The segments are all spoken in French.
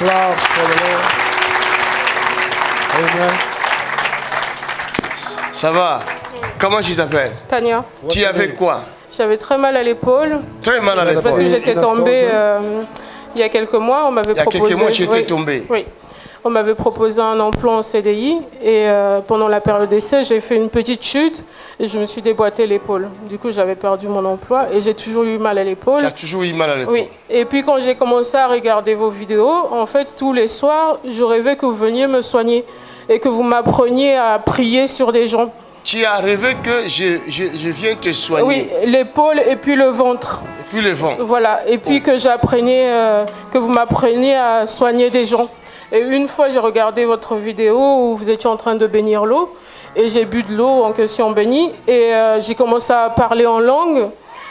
Applause for the Lord. Amen. Ça va Comment tu t'appelles? Tania, Tu avais quoi? J'avais très mal à l'épaule Très mal à parce l'épaule. que j'étais tombée euh, il y a quelques mois. On m'avait Il y a proposé. quelques mois, tu étais oui, tombée. Oui. On m'avait proposé un emploi en CDI et euh, pendant la période d'essai, j'ai fait une petite chute et je me suis déboîté l'épaule. Du coup, j'avais perdu mon emploi et j'ai toujours eu mal à l'épaule. Tu as toujours eu mal à l'épaule. Oui. Et puis quand j'ai commencé à regarder vos vidéos, en fait, tous les soirs, je rêvais que vous veniez me soigner et que vous m'appreniez à prier sur des gens. Tu as rêvé que je, je, je viens te soigner. Oui, l'épaule et puis le ventre. Et puis le vent. Voilà, et puis que j'apprenais, euh, que vous m'appreniez à soigner des gens. Et une fois, j'ai regardé votre vidéo où vous étiez en train de bénir l'eau, et j'ai bu de l'eau en question bénie, et euh, j'ai commencé à parler en langue,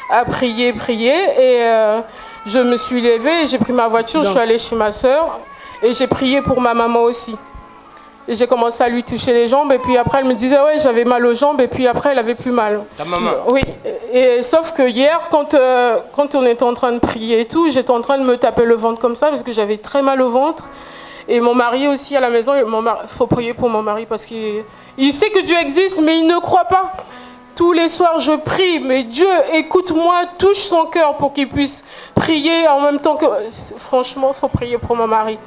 à prier, prier, et euh, je me suis levée, et j'ai pris ma voiture, je suis allée chez ma soeur, et j'ai prié pour ma maman aussi. Et j'ai commencé à lui toucher les jambes, et puis après, elle me disait, ouais, j'avais mal aux jambes, et puis après, elle avait plus mal. Ta maman Oui, et sauf que hier, quand, euh, quand on était en train de prier et tout, j'étais en train de me taper le ventre comme ça parce que j'avais très mal au ventre. Et mon mari aussi à la maison, il faut prier pour mon mari parce qu'il il sait que Dieu existe, mais il ne croit pas. Tous les soirs, je prie, mais Dieu, écoute-moi, touche son cœur pour qu'il puisse prier en même temps que... Franchement, il faut prier pour mon mari.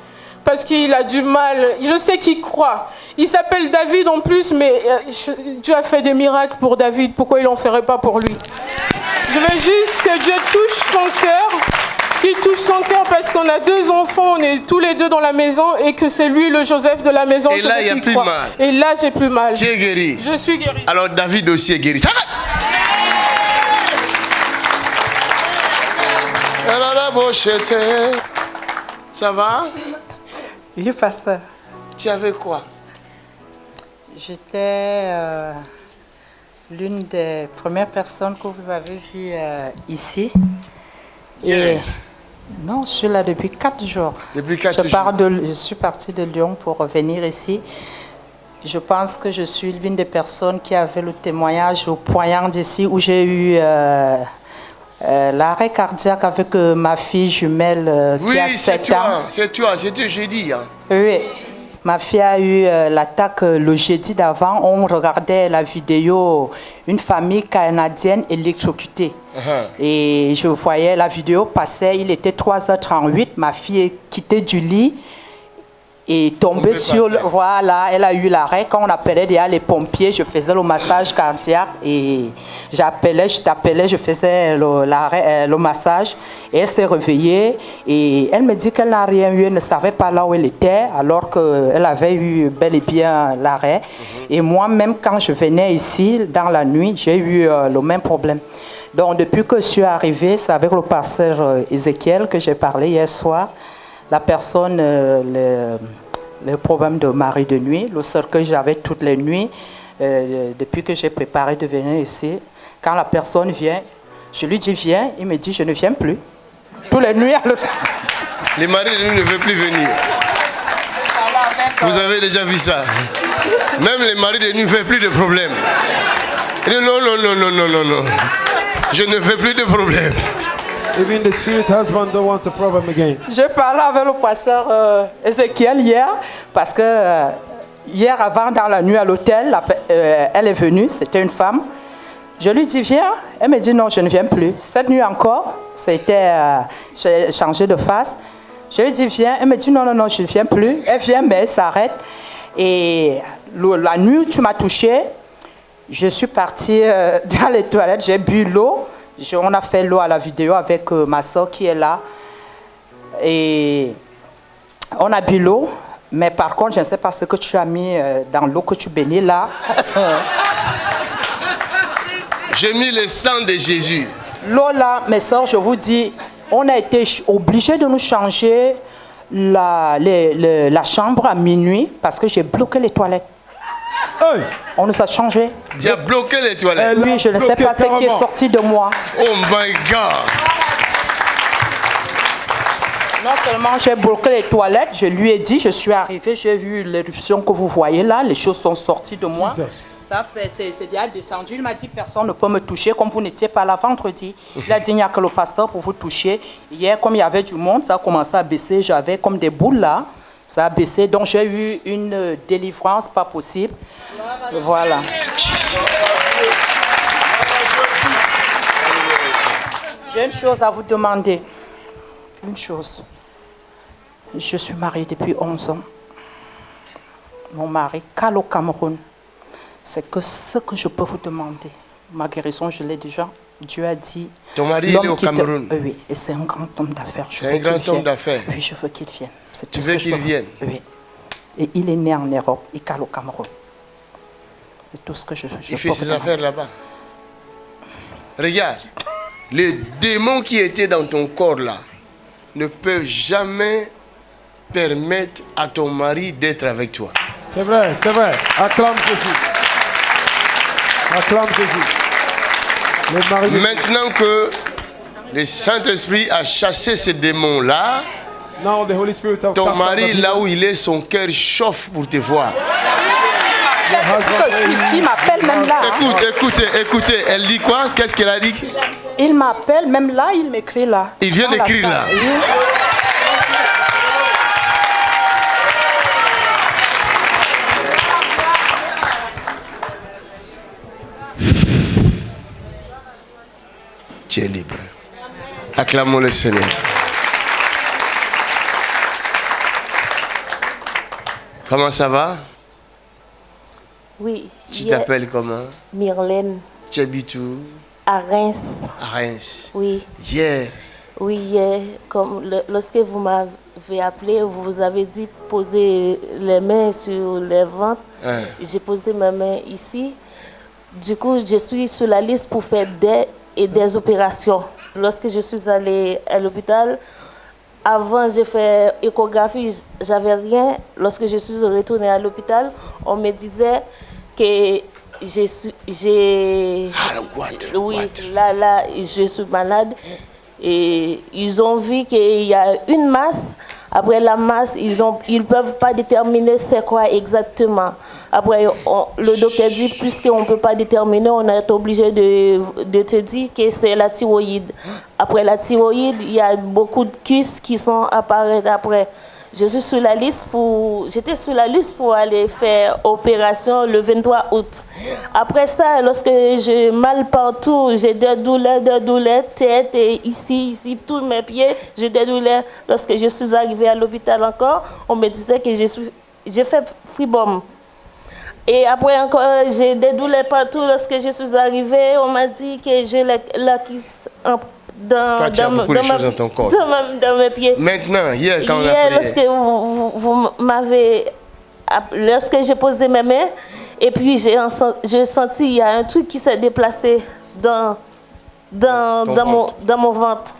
Parce qu'il a du mal. Je sais qu'il croit. Il s'appelle David en plus, mais euh, Dieu a fait des miracles pour David. Pourquoi il n'en ferait pas pour lui? Je veux juste que Dieu touche son cœur. Qu'il touche son cœur parce qu'on a deux enfants, on est tous les deux dans la maison et que c'est lui le Joseph de la maison. Et là, il y a plus mal. Et là, j'ai plus mal. Tu es guéri? Je suis guérie. Alors David aussi est guéri. Ça va? Oui, pasteur. Tu avais quoi? J'étais euh, l'une des premières personnes que vous avez vues euh, ici. Et non, je suis là depuis quatre jours. Depuis quatre je, pars de, je suis partie de Lyon pour revenir ici. Je pense que je suis l'une des personnes qui avait le témoignage au poignard d'ici où j'ai eu euh, euh, l'arrêt cardiaque avec euh, ma fille jumelle Oui, qui a c'est 7 ans. toi, c'est toi, c'est toi, j'ai dit. hein. Oui. Ma fille a eu euh, l'attaque euh, le jeudi d'avant. On regardait la vidéo, une famille canadienne électrocutée. Uh-huh. Et je voyais la vidéo passer, il était 3h38. Ma fille est quittée du lit et tombée sur le. Voilà, elle a eu l'arrêt. Quand on appelait déjà les pompiers, je faisais le massage cardiaque et j'appelais, je t'appelais, je faisais le, l'arrêt, euh, le massage. Et elle s'est réveillée et elle me dit qu'elle n'a rien eu, elle ne savait pas là où elle était, alors qu'elle avait eu bel et bien l'arrêt. Et moi-même, quand je venais ici, dans la nuit, j'ai eu euh, le même problème. Donc, depuis que je suis arrivée, c'est avec le pasteur euh, Ézéchiel que j'ai parlé hier soir. La personne, euh, le, le problème de mari de nuit, le seul que j'avais toutes les nuits, euh, depuis que j'ai préparé de venir ici, quand la personne vient, je lui dis viens, il me dit je ne viens plus. Toutes les nuits, elle- Les maris de nuit ne veulent plus venir. Vous avez déjà vu ça Même les maris de nuit ne veulent plus de dit, Non, non, non, non, non, non, non. Je ne veux plus de problèmes. J'ai parlé avec le pasteur euh, Ézéchiel hier, parce que euh, hier avant, dans la nuit à l'hôtel, euh, elle est venue, c'était une femme. Je lui dis, viens. Elle me dit, non, je ne viens plus. Cette nuit encore, c'était, j'ai changé de face. Je lui dis, viens. Elle me dit, non, non, non, je ne viens plus. Elle vient, mais elle s'arrête. Et la nuit tu m'as touché, je suis partie dans les toilettes, j'ai bu l'eau. Je- on a fait l'eau à la vidéo avec euh, ma soeur qui est là. Et on a bu l'eau. Mais par contre, je ne sais pas ce que tu as mis euh, dans l'eau que tu bénis là. J'ai mis le sang de Jésus. L'eau là, mes soeurs, je vous dis, on a été obligés de nous changer la, les- le- la chambre à minuit parce que j'ai bloqué les toilettes. Hey! On nous a changé. Tu as bloqué les toilettes. Oui, a je ne sais pas ce qui est sorti de moi. Oh my God. Non seulement j'ai bloqué les toilettes, je lui ai dit, je suis arrivée, j'ai vu l'éruption que vous voyez là, les choses sont sorties de moi. Jesus. Ça fait, c'est c'est déjà descendu. Il m'a dit, personne ne peut me toucher, comme vous n'étiez pas là vendredi. Il a dit, il n'y a que le pasteur pour vous toucher. Hier, comme il y avait du monde, ça a commencé à baisser. J'avais comme des boules là. Ça a baissé. Donc, j'ai eu une euh, délivrance pas possible. Voilà. J'ai une chose à vous demander. Une chose. Je suis mariée depuis 11 ans. Mon mari, au Cameroun. C'est que ce que je peux vous demander. Ma guérison, je l'ai déjà. Dieu a dit. Ton mari, il est au te- Cameroun. Oui, oui. Et c'est un grand homme d'affaires. C'est un grand homme d'affaires. Oui, je veux qu'il vienne. C'est Tu tout veux ce que je qu'il vienne Oui. Et il est né en Europe. Il cale au Cameroun. C'est tout ce que je, je Il fait ses affaires là-bas. Regarde, les démons qui étaient dans ton corps là ne peuvent jamais permettre à ton mari d'être avec toi. C'est vrai, c'est vrai. Acclame Jésus. Acclame Jésus. Maintenant que le Saint-Esprit a chassé ces démons-là, Now the Holy Spirit of ton mari, là où il est, son cœur chauffe pour te voir. Que m'appelle même là. hein. Écoute, écoutez, écoutez, elle dit quoi? Qu'est-ce qu'elle a dit? Il m'appelle même là, il m'écrit là. Il vient d'écrire là. Tu es libre. Acclamons le Seigneur. Comment ça va? Oui, Tu t'appelles comment? Myrlène, Tu habites où? À Reims. À Reims. Oui, Hier, oui, hier, comme le- lorsque vous m'avez appelé, vous vous avez dit poser les mains sur les ventres. Hein. J'ai posé ma main ici. Du coup, je suis sur la liste pour faire des et des opérations. Lorsque je suis allée à l'hôpital, avant j'ai fait échographie, j'avais rien. Lorsque je suis retournée à l'hôpital, on me disait que j'ai Ah, oui, what? là là je suis malade et ils ont vu qu'il y a une masse. Après la masse, ils ont ils peuvent pas déterminer c'est quoi exactement. Après on- le docteur dit puisqu'on peut pas déterminer, on est obligé de, te dire que c'est la thyroïde. Après la thyroïde, il y a beaucoup de cuisses qui sont apparaître après. J'étais sur la liste pour aller faire opération le 23 août. Après ça, lorsque j'ai mal partout, j'ai des douleurs, des douleurs, tête et ici, ici, tous mes pieds, j'ai des douleurs. Lorsque je suis arrivée à l'hôpital encore, on me disait que j'ai fait fribom. Et après encore, j'ai des douleurs partout. Lorsque je suis arrivée, on m'a dit que j'ai la, la en- dans, Toi, tu as dans, beaucoup de dans ma- choses dans ton corps. Dans, ma- dans mes pieds. maintenant, hier, quand on a Hier, lorsque vous, vous- vous m'avez. Lorsque j'ai posé mes mains, et puis j'ai en sen- j'ai senti il y a un truc qui s'est déplacé dans, dans, dans, mon, ventre. dans mon ventre.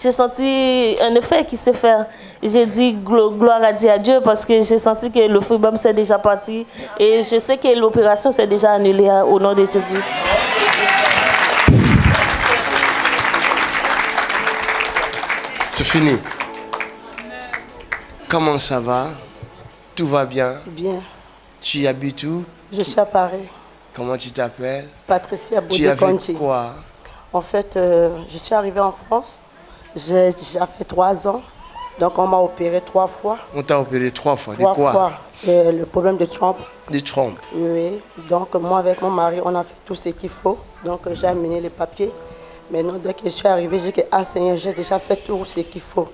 J'ai senti un effet qui s'est fait. J'ai dit glo- gloire à Dieu, à Dieu parce que j'ai senti que le freebom s'est déjà parti. Et je sais que l'opération s'est déjà annulée hein, au nom de Jésus. C'est fini. Comment ça va? Tout va bien? Bien. Tu habites où? Je suis à Paris. Comment tu t'appelles? Patricia Tu fait Boudekonti. quoi? En fait, euh, je suis arrivée en France. J'ai fait trois ans. Donc, on m'a opéré trois fois. On t'a opéré trois fois. De quoi? fois. Euh, le problème de Trump. Des trompes. Oui. Donc, moi, avec mon mari, on a fait tout ce qu'il faut. Donc, j'ai amené les papiers. Maintenant, dès que je suis arrivée, j'ai dit que, ah Seigneur, j'ai déjà fait tout ce qu'il faut.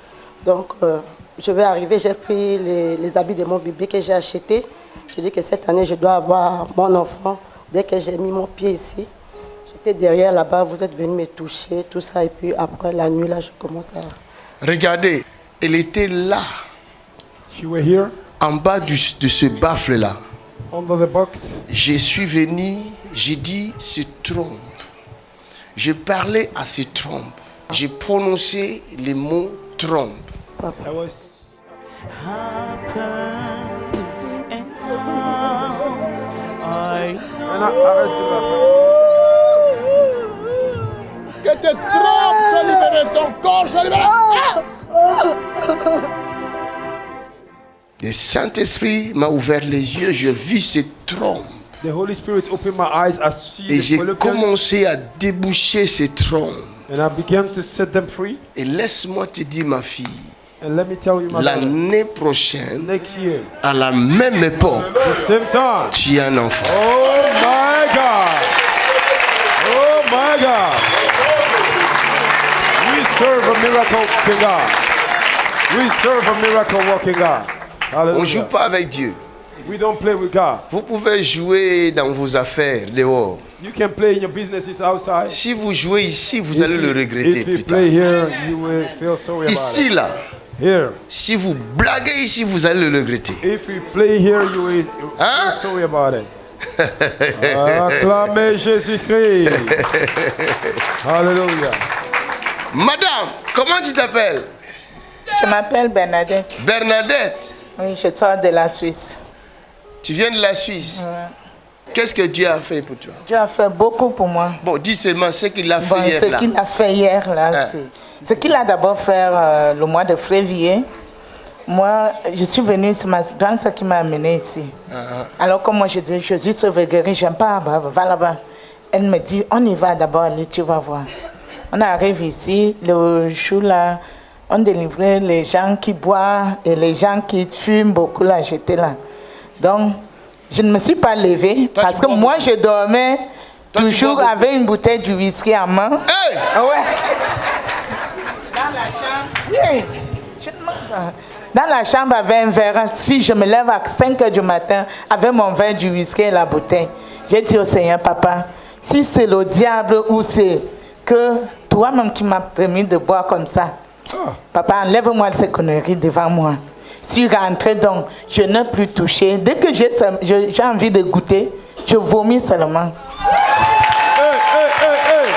Donc, euh, je vais arriver, j'ai pris les, les habits de mon bébé que j'ai acheté. Je dis que cette année, je dois avoir mon enfant. Dès que j'ai mis mon pied ici, j'étais derrière là-bas, vous êtes venu me toucher, tout ça. Et puis après la nuit, là, je commence à... Regardez, elle était là, She were here en bas du- de ce baffle-là. under the box. Je suis venu, j'ai dit, se trompe. Je parlais à ce trompe. J'ai prononcé les mots trompe. Que tes trompes soient libérées, ton corps soit libéré. Le Saint-Esprit m'a ouvert les yeux, j'ai vu ces trompes. The Holy Spirit opened my eyes. I see Et j'ai commencé à déboucher ces trompes. and I began to set them free. Et laisse-moi te dire, ma fille, And let me tell you, my brother, l'année prochaine, next year, à la même époque, the same time. tu as un enfant. Oh my God! Oh my God! We serve a miracle working God. We serve a miracle working God. On ne joue Hallelujah. pas avec Dieu. We don't play with God. Vous pouvez jouer dans vos affaires dehors. You can play in your businesses outside. Si vous jouez ici, vous allez le regretter if you plus tard. play here, you will feel sorry about Ici, it. là, Here. si vous blaguez ici, vous allez le regretter. If you play here, you will Hein? feel sorry about it. Acclamez Jésus-Christ. Hallelujah. Madame, comment tu t'appelles? Je m'appelle Bernadette. Bernadette. Oui, je sors de la Suisse. Tu viens de la Suisse. Qu'est-ce que Dieu a fait pour toi? Dieu a fait beaucoup pour moi. Bon, dis seulement ce qu'il a fait hier ce qu'il a fait hier, là, c'est ce qu'il a d'abord fait euh, le mois de février. Moi, je suis venue, c'est ma grande soeur qui m'a amenée ici. Ah, Alors que moi, je dis, Jésus sauve et guérit, j'aime pas, bah, va là-bas. Elle me dit, on y va d'abord, allez, tu vas voir. On arrive ici, le jour là, on délivrait les gens qui boivent et les gens qui fument beaucoup là, j'étais là. Donc, je ne me suis pas levée Toi, parce que moi, je dormais Toi, toujours avec une bouteille de whisky à main. Hey Ah ouais. Dans la chambre. Oui. Je ne mange pas. Dans la chambre avec un verre. Si je me lève à 5 heures du matin avec mon verre du whisky et la bouteille, j'ai dit au Seigneur, papa, si c'est le diable ou c'est que toi-même qui m'as permis de boire comme ça, papa, enlève-moi ces conneries devant moi. Si je rentre donc, je n'ai plus touché. Dès que j'ai envie de goûter, je vomis seulement. Hey, hey, hey, hey.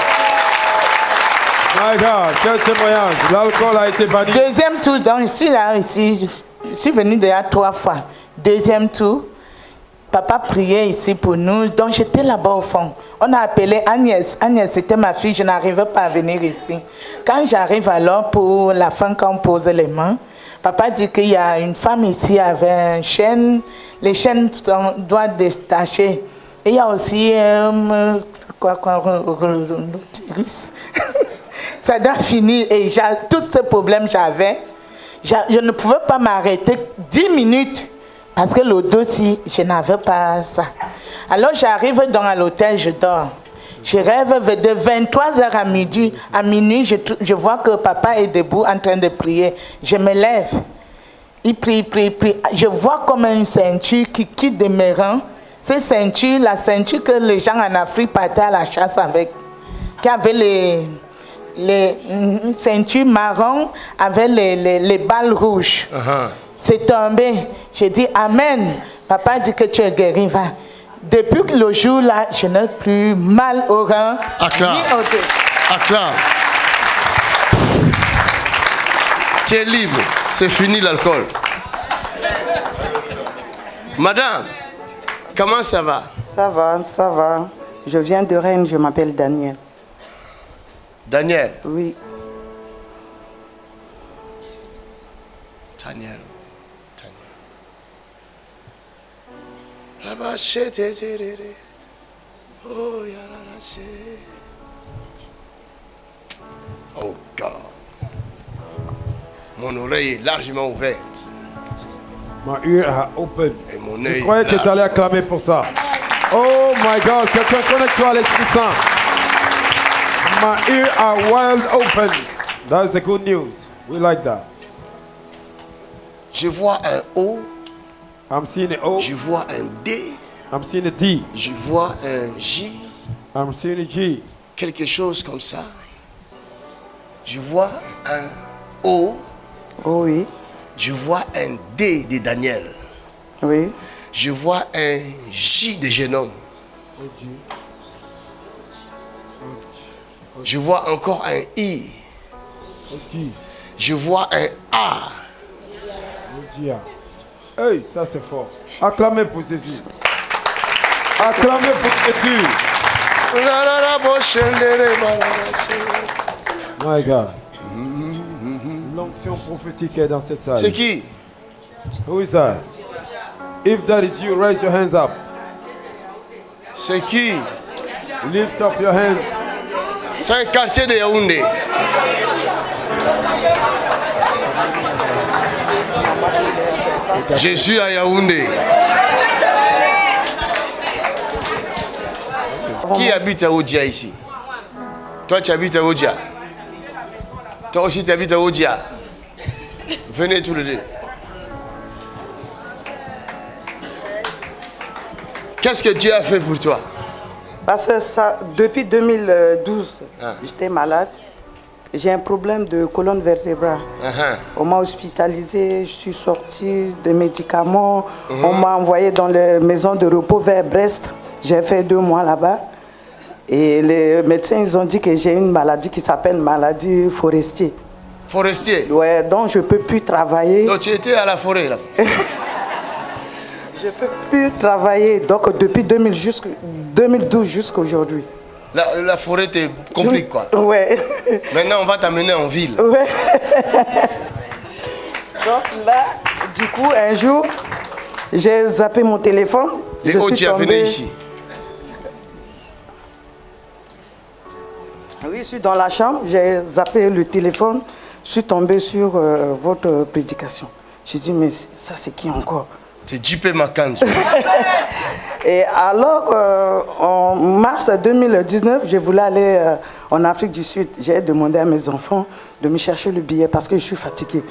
My God, quel témoignage. L'alcool a été banni. Deuxième tour, donc je suis là ici, je suis- je suis venue déjà trois fois. Deuxième tour, papa priait ici pour nous, donc j'étais là-bas au fond. On a appelé Agnès. Agnès, c'était ma fille, je n'arrivais pas à venir ici. Quand j'arrive alors pour la fin, quand on pose les mains, papa dit qu'il y a une femme ici avec un chêne. Les chaînes sont- doivent détacher. Et il y a aussi euh, quoi, quoi, ça doit finir. Et tous ces problèmes j'avais. J'a- Je ne pouvais pas m'arrêter 10 minutes parce que le dossier, je n'avais pas ça. Alors j'arrive dans l'hôtel, je dors. Je rêve de 23h à midi. À minuit, je, vois que papa est debout en train de prier. Je me lève. Il prie, il prie, il prie. Je vois comme une ceinture qui quitte de mes reins. Cette ceinture, la ceinture que les gens en Afrique partaient à la chasse avec, qui avait les, les une ceinture marron avec les, les, les balles rouges. Ah, C'est tombé. J'ai dit Amen. Papa dit que tu es guéri. Va. Depuis que le jour-là, je n'ai plus mal au rein. Acclame. ni au dos. Acclame. Tu es libre. C'est fini l'alcool. Madame, comment ça va? Ça va, ça va. Je viens de Rennes, je m'appelle Daniel. Daniel? Oui, Daniel. Oh. Oh, God. Mon oreille est largement ouverte. My ear are open. Et mon Je œil croyais que tu allais acclamer pour ça. Oh my God, quelqu'un connecte-toi à l'Esprit Saint. My ear are wide open. That's the good news. We like that. Je vois un O, I'm seeing an O. je vois un D, I'm seeing a D. je vois un J, I'm seeing a G. quelque chose comme ça. Je vois un O, oh oui, je vois un D de Daniel. oui, Je vois un J de jeune homme. Je vois encore un I. Je vois un A. Hey, ça c'est fort. Acclamez pour Jésus. Acclamez pour Jésus. My God. Long onction prophétique est dans cette salle. C'est qui? Who is that? If that is you, raise your hands up. C'est qui? Lift up your hands. C'est un quartier de Yaoundé. Je suis à Yaoundé. Qui habite à Oudia ici? Toi, tu habites à Oudia. Toi aussi, tu habites à Oudia. Venez tous les deux. Qu'est-ce que Dieu a fait pour toi? Parce que ça, depuis 2012, Ah. j'étais malade. J'ai un problème de colonne vertébrale. On m'a hospitalisé, je suis sortie des médicaments. Mhm. On m'a envoyé dans les maisons de repos vers Brest. J'ai fait deux mois là-bas. Et les médecins, ils ont dit que j'ai une maladie qui s'appelle maladie forestier. Forestier Ouais, donc je ne peux plus travailler. Donc tu étais à la forêt là Je ne peux plus travailler. Donc depuis 2000 jusqu'à- 2012 jusqu'à aujourd'hui. La, la forêt te complique quoi. Ouais. Maintenant on va t'amener en ville. Ouais. Donc là, du coup, un jour, j'ai zappé mon téléphone. Les Je hauts suis tu venu ici. Oui, je suis dans la chambre, j'ai zappé le téléphone, je suis tombé sur euh, votre prédication. J'ai dit, mais ça c'est qui encore? C'est JP Makanji. Et alors, euh, en mars 2019, je voulais aller euh, en Afrique du Sud. J'ai demandé à mes enfants de me chercher le billet parce que je suis fatiguée.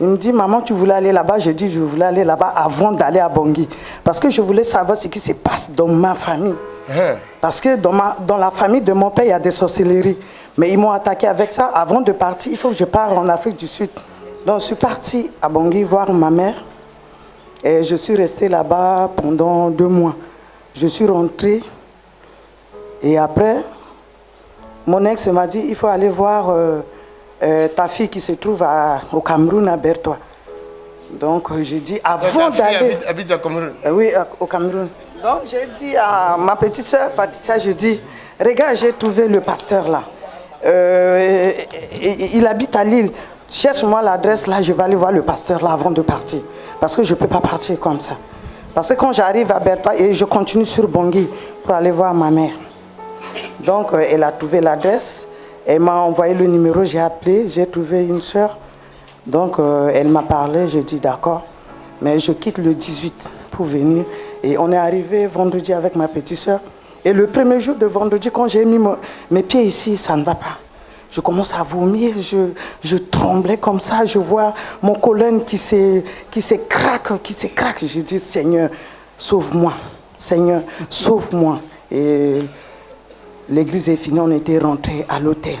Il me dit, maman, tu voulais aller là-bas? J'ai dit, je voulais aller là-bas avant d'aller à Bangui. Parce que je voulais savoir ce qui se passe dans ma famille. Hein? Parce que dans, ma, dans la famille de mon père, il y a des sorcelleries. Mais ils m'ont attaqué avec ça. Avant de partir, il faut que je parte en Afrique du Sud. Donc, je suis partie à Bangui voir ma mère. Et je suis restée là-bas pendant deux mois. Je suis rentrée. Et après, mon ex m'a dit, il faut aller voir euh, euh, ta fille qui se trouve à- au Cameroun, à Bertois. Donc, euh, j'ai dit, avant d'aller... habite, habite à Cameroun. Euh, Oui, au Cameroun. Donc j'ai dit à ma petite soeur Patricia, je dis, regarde, j'ai trouvé le pasteur là. Il habite à Lille. Cherche-moi l'adresse là, je vais aller voir le pasteur là avant de partir. Parce que je ne peux pas partir comme ça. Parce que quand j'arrive à Bertha et je continue sur Bangui pour aller voir ma mère. Donc euh, elle a trouvé l'adresse, elle m'a envoyé le numéro, j'ai appelé, j'ai trouvé une soeur. Donc euh, elle m'a parlé, j'ai dit d'accord, mais je quitte le 18 pour venir. Et on est arrivé vendredi avec ma petite soeur. Et le premier jour de vendredi, quand j'ai mis mes pieds ici, ça ne va pas. Je commence à vomir, je, je tremblais comme ça, je vois mon colonne qui se, craque, qui se craque. Je dis, Seigneur, sauve-moi. Seigneur, sauve-moi. Et l'église est finie, on était rentré à l'hôtel.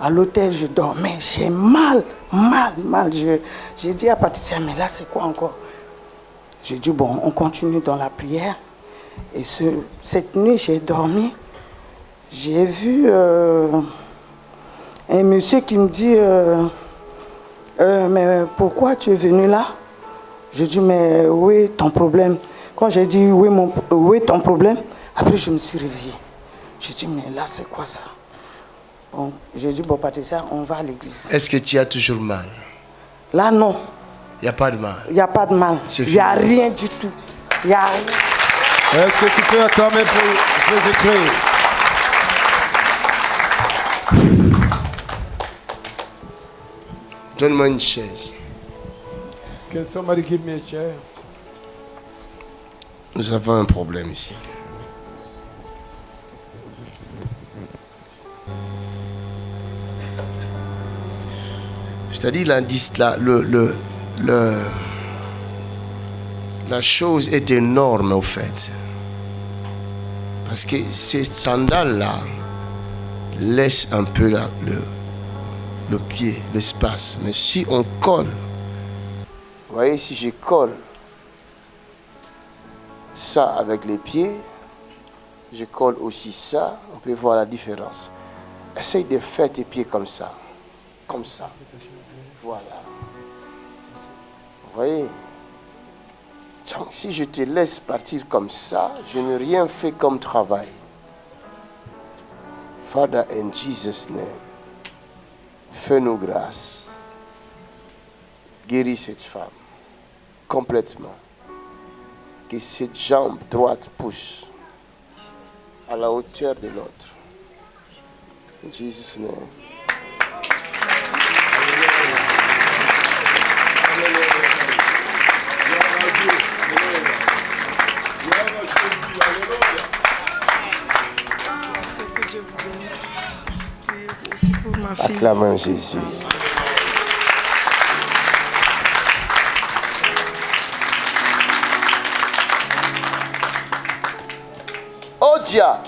À l'hôtel, je dormais, j'ai mal, mal, mal. J'ai dit à Patricia, mais là, c'est quoi encore? J'ai dit, bon, on continue dans la prière. Et ce, cette nuit, j'ai dormi. J'ai vu euh, un monsieur qui me dit, euh, Euh, mais pourquoi tu es venu là? Je dis, mais où est ton problème? Quand j'ai dit, où est, mon, où est ton problème? Après, je me suis réveillée. J'ai dit, mais là, c'est quoi ça? Bon, j'ai dit, bon, Patricia, on va à l'église. Est-ce que tu as toujours mal? Là, non, Il n'y a pas de mal. il n'y a pas de mal. Il n'y a rien du tout. Il n'y a rien. Est-ce que tu peux acclamer pour Jésus-Christ Donne-moi une chaise. Can somebody give me a chair? Nous avons un problème ici. C'est-à-dire, la, le, le, le- la chose est énorme au fait. Parce que ces sandales-là laissent un peu la- le, le pied, l'espace. Mais si on colle, voyez, si je colle ça avec les pieds, je colle aussi ça, on peut voir la différence. Essaye de faire tes pieds comme ça. Comme ça. Voilà. Voyez? Donc, Si je te laisse partir comme ça, je n'ai rien fait comme travail. Father, in Jesus' name, fais-nous grâce. guéris cette femme complètement. Que cette jambe droite pousse à la hauteur de l'autre. In Jesus' name. Acclamons Jésus. Odia.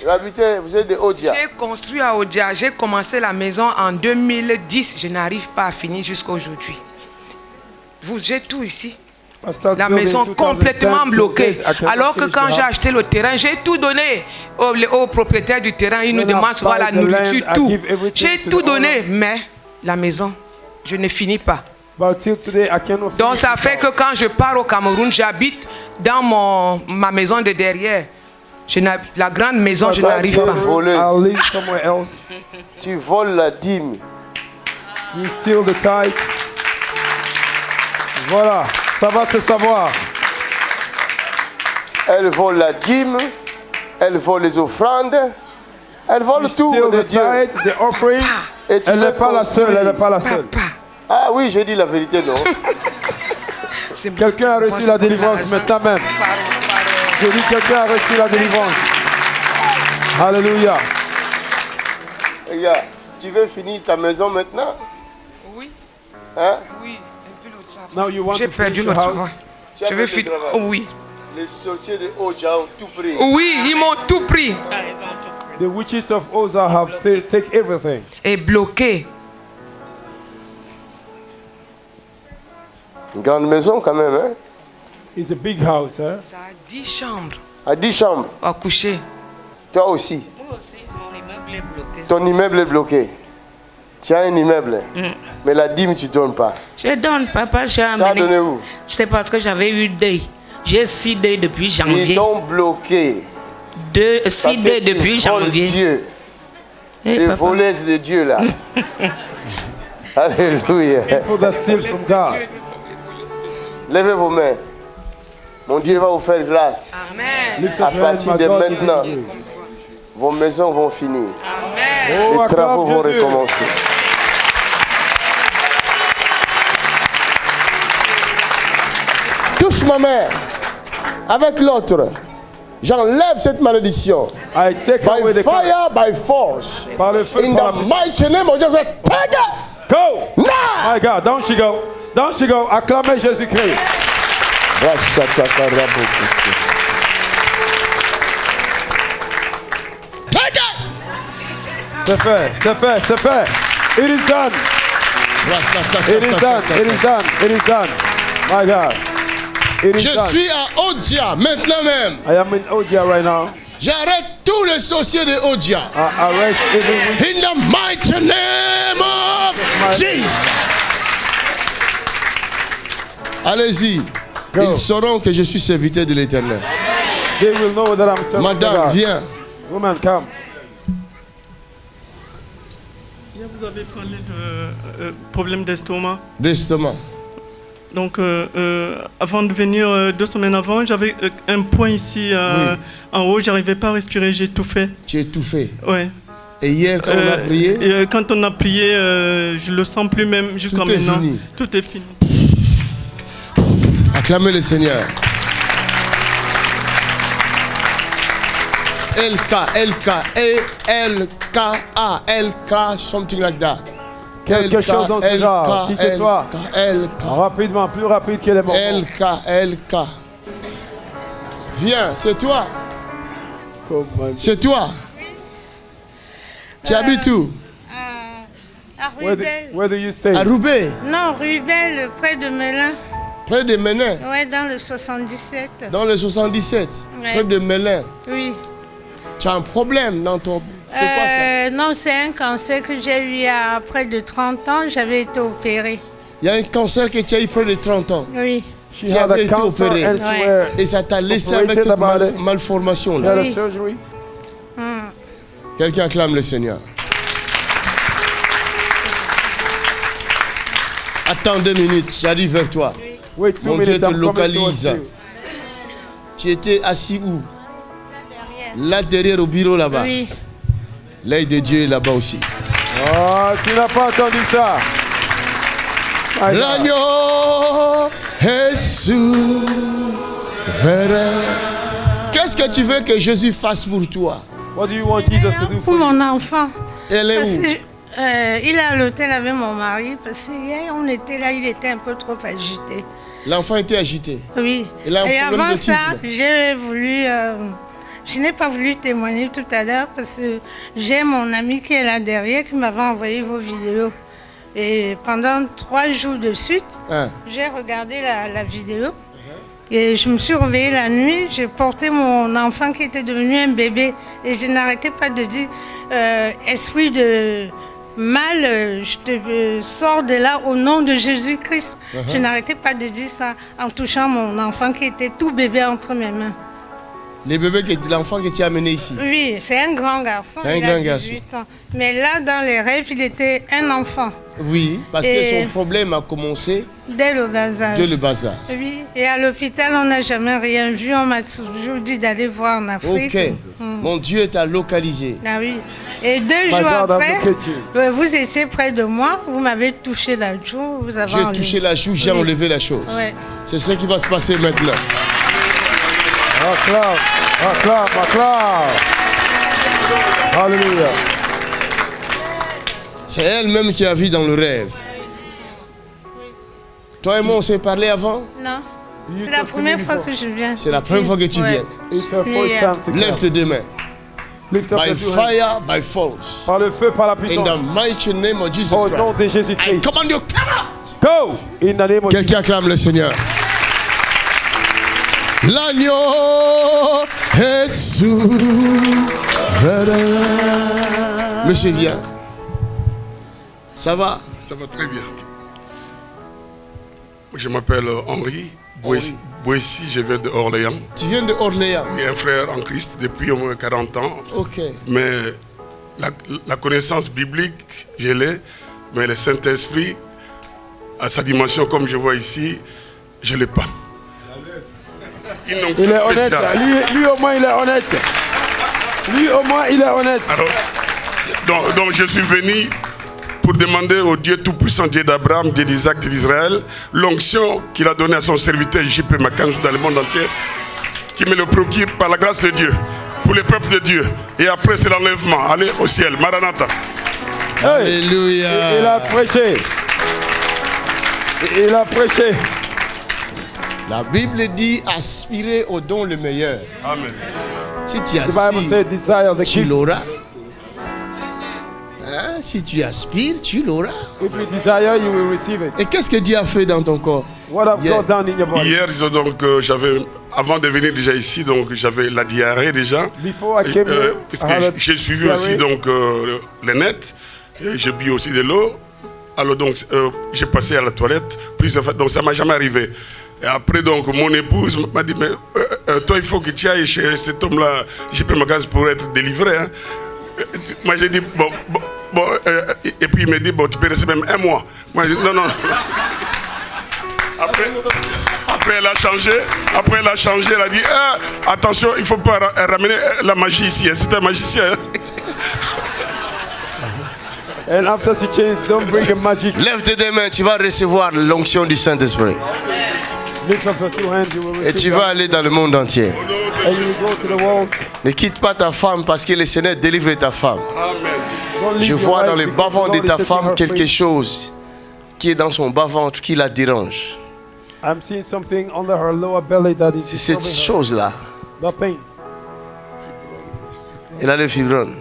Vous habitez, vous êtes de Odia. J'ai construit à Odia. J'ai commencé la maison en 2010. Je n'arrive pas à finir jusqu'à aujourd'hui. Vous, j'ai tout ici. La maison complètement bloquée. Alors que quand j'ai acheté le terrain, j'ai tout donné au, au propriétaire du terrain. Il nous demande souvent la nourriture, tout. J'ai tout donné, mais la maison, je ne finis pas. Donc ça fait que quand je pars au Cameroun, j'habite dans mon, ma maison de derrière. Je la grande maison, je n'arrive pas. voleuse. I'll live somewhere else. Tu voles la dîme. You steal the tithe. Voilà, ça va se savoir. Elle vole la dîme. Elle vole les offrandes. Elle vole tout de the Dieu. the offering. Et tu Elle n'est pas la seule, elle n'est pas la seule. Ah oui, j'ai dit la vérité, non? Quelqu'un a reçu la délivrance maintenant même. Je dis quelqu'un a reçu la délivrance. Alléluia. Regarde, tu veux finir ta maison maintenant? Oui. Hein? Oui. Now you want J'ai to perdu travail. house? Je vais finir. travail. Oui. Les sorciers de Oja ont tout pris. Oui, ils m'ont tout pris. The witches of Oza have ta- take everything. Et bloqué. Une grande maison quand même, hein? It's a big house, hein? Ça a 10 chambres À 10 chambres. à coucher. Toi aussi. Moi aussi, mon immeuble est bloqué. Ton immeuble est bloqué. Tu as un immeuble, Mm. mais la dîme, tu ne donnes pas. Je donne, papa, j'ai Tu as amené. donné où C'est parce que j'avais eu deuil. J'ai six deuils depuis Ils janvier. t'ont bloqué. Deux, six tu depuis janvier. Dieu. Eh, Les voleuses de Dieu, là. Alléluia. Levez vos mains. Mon Dieu va vous faire grâce. Lift À partir de maintenant, vos maisons vont finir. Oh, Les travaux acclame vont recommencer. Touche ma main avec l'autre. J'enlève cette malédiction. I take By away the fire, by force. Par le feu, In par la the mighty name of Jesus. Take it! Go! Now! My God, down she go. Down she go. Acclamez Jésus-Christ. Take it! C'est fait, c'est fait, c'est fait. It is done. It is done. It is done. It is done. My God. Je suis à Odia maintenant même. I am in Odia right now. J'arrête tous les sorciers de Odia. I arrest. In the mighty name of Jesus. Allez-y. Ils sauront que je suis serviteur de l'éternel. They will know that I'm serving to Madame, viens. Woman, come. Vous avez parlé de euh, problème d'estomac. D'estomac. Donc, euh, euh, avant de venir euh, deux semaines avant, j'avais un point ici en haut, j'arrivais pas à respirer, j'ai tout fait. Tu es tout fait. Ouais. Et hier, quand on a prié, quand on a prié, je le sens plus même jusqu'à Tout est maintenant. fini. Tout est fini. acclamez le Seigneur. LK, LK, E, L-K-A, L-K, something like that. Quelque chose dans ce genre. Si c'est toi. LK, Rapidement, plus rapide que les moments. LK, LK. Viens, c'est toi. C'est toi. Tu habites où? À Where do, Rubel. where do you stay? À Roubaix, Non, Rubel, près de Melun. près de Ménin, Ouais, dans le 77. dans le 77, Ouais. près de Mélin. Oui. Tu as un problème dans ton... C'est quoi ça? Euh, non, c'est un cancer que j'ai eu il y a près de 30 ans. J'avais été opérée. Il y a un cancer que tu as eu près de 30 ans Oui. She tu été opérée. Ouais. Et ça t'a laissé avec cette malformation. là. Hmm. Quelqu'un acclame le Seigneur. Attends deux minutes, j'arrive vers toi. Oui. Mon Dieu te localise. Tu étais assis où? Là derrière. Là derrière au bureau là-bas. L'œil de Dieu est là-bas aussi. Oh, tu n'as pas entendu ça. L'agneau est souverain. Qu'est-ce que tu veux que Jésus fasse pour toi? What do you want Jesus to do Pour for you? mon enfant. Elle est Parce où? que, euh, il est à l'hôtel avec mon mari parce que hier on était là, il était un peu trop agité. L'enfant était agité. Oui. Il a un Et problème avant ça, j'ai voulu. euh, je n'ai pas voulu témoigner tout à l'heure parce que j'ai mon ami qui est là derrière qui m'avait envoyé vos vidéos. Et pendant trois jours de suite, Hein. j'ai regardé la, la vidéo. Et je me suis réveillée la nuit, j'ai porté mon enfant qui était devenu un bébé. Et je n'arrêtais pas de dire, euh, esprit de mal, euh, je te euh, sors de là au nom de Jésus-Christ. Uh-huh. Je n'arrêtais pas de dire ça en touchant mon enfant qui était tout bébé entre mes mains. L'enfant que tu as amené ici. Oui, c'est un grand garçon. C'est un il grand a 18 ans. Mais là, dans les rêves, il était un enfant Oui, parce Et- que son problème a commencé dès le bas âge. dès le bas âge. Oui, et à l'hôpital, on n'a jamais rien vu. On m'a toujours dit d'aller voir en Afrique. Ok. Mm. Mon Dieu t'a localisé. Ah oui. Et deux My jours après, euh, vous étiez près de moi, vous m'avez touché la joue, vous avez J'ai touché la joue, j'ai Oui. enlevé la chose. Ouais. C'est ce qui va se passer maintenant. Acclame, acclame, acclame. Alléluia. C'est elle-même qui a vu dans le rêve. Toi et moi, on s'est parlé avant Non. C'est la première fois que je viens. C'est la première fois que tu viens. Lève tes deux mains. By fire, by force. Par le feu, par la In puissance. the mighty name of Jesus Au Christ. nom de Jésus-Christ. I command you, come out. Go! In the name of Quelqu'un acclame le Seigneur. L'agneau est souverain. Monsieur, viens. Ça va? Ça va très bien. Je m'appelle Henri Boissy. Boissy, je viens de Orléans. Tu viens de Orléans? J'ai un frère en Christ depuis au moins 40 ans. Ok. Mais la, la connaissance biblique, je l'ai. Mais le Saint-Esprit, à sa dimension, comme je vois ici, je ne l'ai pas. Une onction Il est honnête. spéciale. Lui, lui, au moins, il est honnête. Lui, au moins, il est honnête. Alors, donc, donc je suis venu pour demander au Dieu Tout-Puissant, Dieu d'Abraham, Dieu d'Isaac, Dieu d'Israël, l'onction qu'il a donnée à son serviteur JP Makanzou dans le monde entier, qui me le procure par la grâce de Dieu, pour le peuple de Dieu. Et après, c'est l'enlèvement. Allez au ciel. Maranatha. Alléluia. Il a prêché. Il a prêché. La Bible dit aspirer au don le meilleur. Amen. Si tu The Bible says aspires, desire the tu l'auras. Hein, Si tu aspires, tu l'auras. If you desire, you will receive it. Et qu'est-ce que Dieu a fait dans ton corps? What have Yeah. God done in your body? Hier, donc, euh, j'avais, avant de venir déjà ici, donc j'avais la diarrhée déjà. Before I came Euh, here, j'ai suivi diarrhée. aussi donc euh, le net, et j'ai bu aussi de l'eau. Alors donc euh, j'ai passé à la toilette fois, donc ça m'a jamais arrivé. Et après donc mon épouse m'a dit mais euh, euh, toi il faut que tu ailles chez cet homme-là, JP Magaz pour être délivré. hein. Moi j'ai dit bon, bon, bon, euh, et puis il me dit bon tu peux rester même un mois. Moi j'ai dit non non. Après, après, elle a changé. Après, elle a changé. Elle a dit Ah, attention, il ne faut pas ra- ramener la magie ici. hein. C'est un magicien. hein. And after she changed, don't bring a magic. Lève tes deux mains, tu vas recevoir l'onction du Saint-Esprit. Lift up your two hands, you will Et receive tu vas aller dans le monde entier. And you will go to the world. Ne quitte pas ta femme parce que le Seigneur délivre ta femme. Je vois dans le bas-ventre the de ta femme quelque chose qui est dans son bas-ventre qui la dérange. I'm seeing something under her lower belly that is C'est cette chose-là. Elle a le fibrone.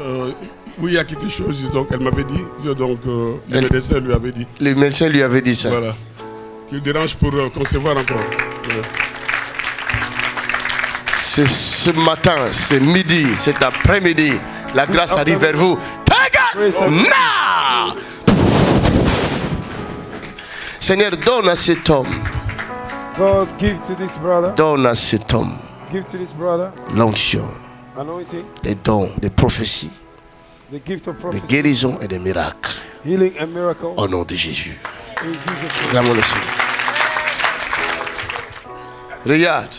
Euh, oui, il y a quelque chose. Donc, elle m'avait dit. Donc, euh, le médecin lui avait dit. Le médecin lui avait dit ça. Voilà. Qu'il dérange pour euh, concevoir encore. C'est ce matin, c'est midi, cet après-midi. La grâce arrive vers vous. Take it now! Seigneur, donne à cet homme, God, give to this brother. donne à cet homme Give to this brother l'onction, anointing, les dons, les prophéties, The gift of de prophecy. guérison et de miracles. Healing and miracle. Au nom de Jésus. Acclamons le Seigneur. Regarde.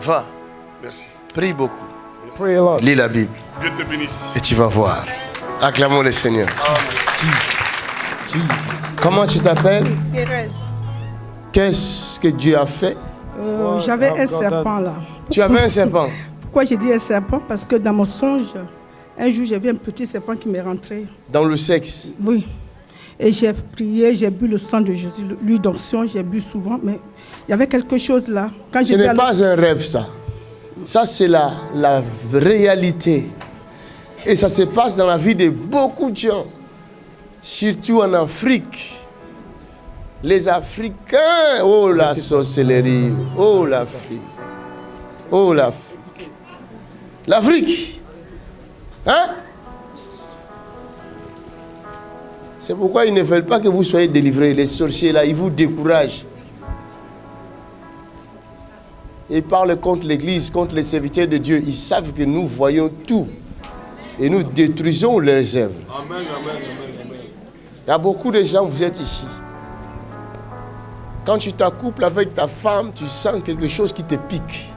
Va. Merci. Prie beaucoup. Pray a lot. Lis la Bible. Dieu te bénisse. Et tu vas voir. Acclamons le Seigneur. Comment tu t'appelles? Thérèse, Qu'est-ce que Dieu a fait? Euh, j'avais un serpent là. Tu avais un serpent? Pourquoi j'ai dit un serpent? Parce que dans mon songe, un jour j'ai vu un petit serpent qui m'est rentré. dans le sexe? Oui. Et j'ai prié, j'ai bu le sang de Jésus, l'huile d'onction, j'ai bu souvent, mais il y avait quelque chose là. Quand Ce n'est pas un rêve, ça. Ça, c'est la, la réalité. Et ça se passe dans la vie de beaucoup de gens, surtout en Afrique. Les Africains, oh la sorcellerie, oh l'Afrique, oh l'Afrique. L'Afrique, hein? C'est pourquoi ils ne veulent pas que vous soyez délivrés. Les sorciers là, ils vous découragent. Ils parlent contre l'Église, contre les serviteurs de Dieu. Ils savent que nous voyons tout. Et nous détruisons leurs œuvres. Amen, amen, amen, amen. Il y a beaucoup de gens, vous êtes ici. Quand tu t'accouples avec ta femme, tu sens quelque chose qui te pique.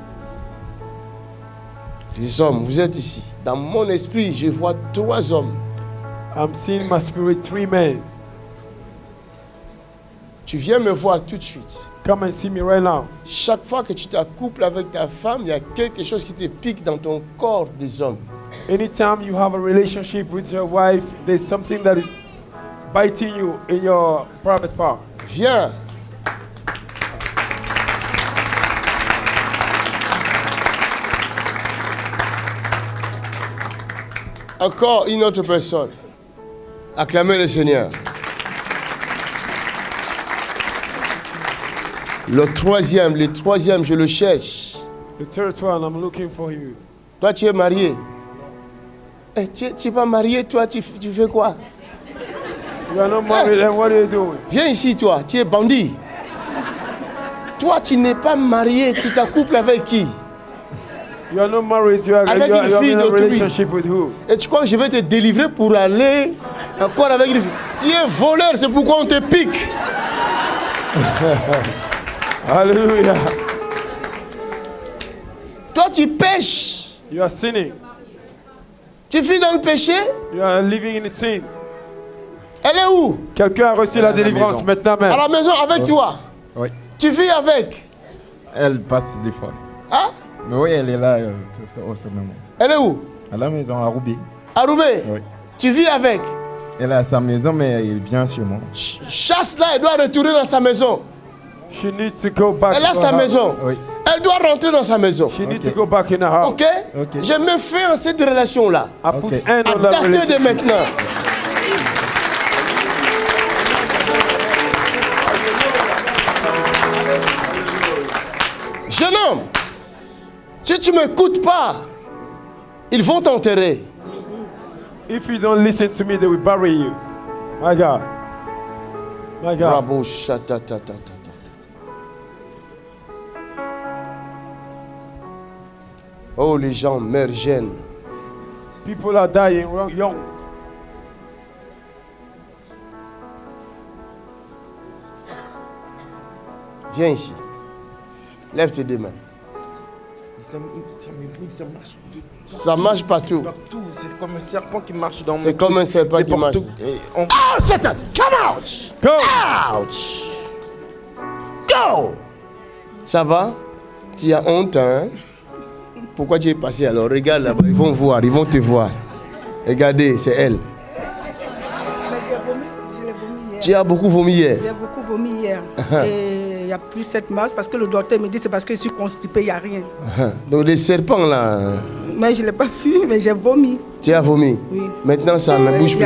Les hommes, vous êtes ici. Dans mon esprit, je vois trois hommes. I'm seeing my spirit three men. Tu viens me voir tout de suite. Come and see me right now. Chaque fois que tu t'accouples avec ta femme, il y a quelque chose qui te pique dans ton corps des hommes. Anytime you have a relationship with your wife, there's something that is biting you in your private part. Viens. Encore une autre personne. Acclamez le Seigneur. Le troisième, le troisième, je le cherche. The third one, I'm looking for you. Toi, tu es marié. Eh, tu n'es pas marié, toi, tu, tu fais quoi? You are not married, then what are you doing? Viens ici, toi, tu es bandit. Toi, tu n'es pas marié, tu t'accouples avec qui? You are not married, you are, Avec you are, une you are fille in a relationship with who? Et tu crois que je vais te délivrer pour aller encore avec une fille Tu es voleur, c'est pourquoi on te pique. Hallelujah. Toi, tu pêches. You are sinning. Tu vis dans le péché. You are living in sin. Elle est où? Quelqu'un a reçu la délivrance maintenant même. À la maison avec toi. Oui. Tu vis avec. Elle passe des fois. Hein? Mais oui, elle est là euh, tout- au ce moment. Elle est où? À la maison, à Roubaix. À Roubaix? Oui. Tu vis avec. Elle est à sa maison, mais il vient chez moi. Chasse-la, elle doit retourner dans sa maison. She needs to go back Elle a sa maison. Oui. Elle doit rentrer dans sa maison. She needs to go back in her house. Ok? Je me fais en cette put end À partir de maintenant. Jeune homme, si tu ne m'écoutes pas, ils vont t'enterrer. If you don't listen to me, they will bury you. My God. My God. Chatatatata. Oh, les gens meurent jeunes. People are dying young. Viens ici. Lève tes deux mains. Ça me, ça me brûle, ça marche. de- Ça marche partout. Partout. C'est comme un serpent qui marche dans C'est mon comme truc. un serpent C'est qui marche. Et on- Oh, Satan, come out! Go! Ouch! Go! Ça va? Tu as honte, hein? Pourquoi tu es passé alors? Regarde là-bas, ils vont voir, ils vont te voir. Regardez, c'est elle. Mais j'ai vomi, je l'ai vomi hier. Tu as beaucoup vomi hier. J'ai beaucoup vomi hier. Et n'y a plus cette masse parce que le docteur me dit c'est parce que je suis constipée, il n'y a rien. Ah, Donc les serpents là, Mais je ne l'ai pas vu, mais j'ai vomi. tu as vomi. Oui. Maintenant ça ne bouge plus.